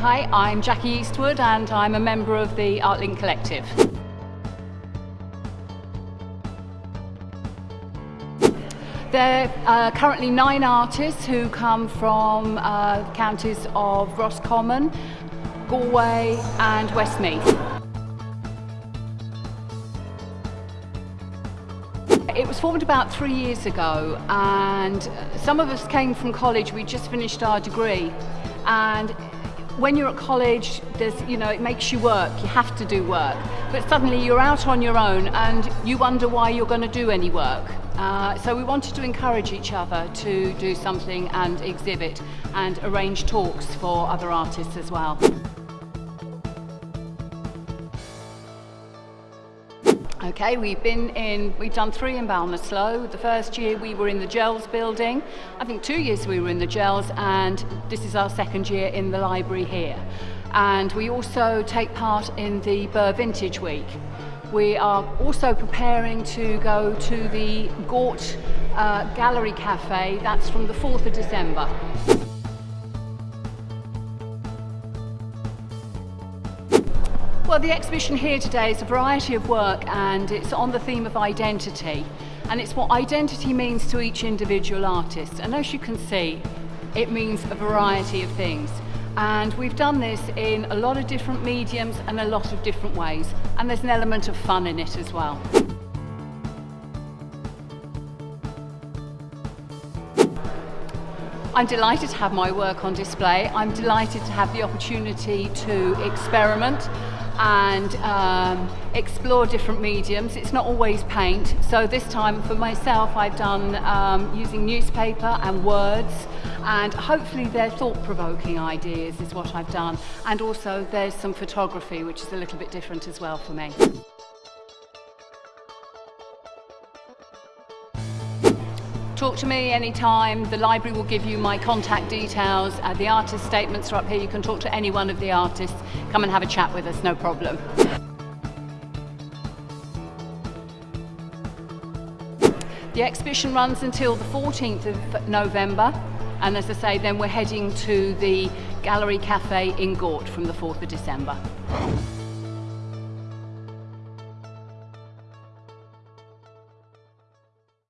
Hi, I'm Jackie Eastwood and I'm a member of the ArtLink Collective. There are currently nine artists who come from uh, counties of Roscommon, Galway and Westmeath. It was formed about three years ago and some of us came from college, we just finished our degree and when you're at college, there's, you know, it makes you work, you have to do work. But suddenly you're out on your own and you wonder why you're going to do any work. Uh, so we wanted to encourage each other to do something and exhibit and arrange talks for other artists as well. Okay, we've been in, we've done three in Ballinasloe. The first year we were in the Gels building. I think two years we were in the Gels and this is our second year in the library here. And we also take part in the Birr Vintage Week. We are also preparing to go to the Gort uh, Gallery Cafe. That's from the 4th of December. Well, the exhibition here today is a variety of work and it's on the theme of identity. And it's what identity means to each individual artist. And as you can see, it means a variety of things. And we've done this in a lot of different mediums and a lot of different ways. And there's an element of fun in it as well. I'm delighted to have my work on display. I'm delighted to have the opportunity to experiment and um, explore different mediums. It's not always paint. So this time for myself, I've done um, using newspaper and words and hopefully they're thought-provoking ideas is what I've done. And also there's some photography, which is a little bit different as well for me. Talk to me anytime. The library will give you my contact details. Uh, the artist statements are up here. You can talk to any one of the artists. Come and have a chat with us, no problem. The exhibition runs until the 14th of November. And as I say, then we're heading to the Gallery Cafe in Gort from the 4th of December.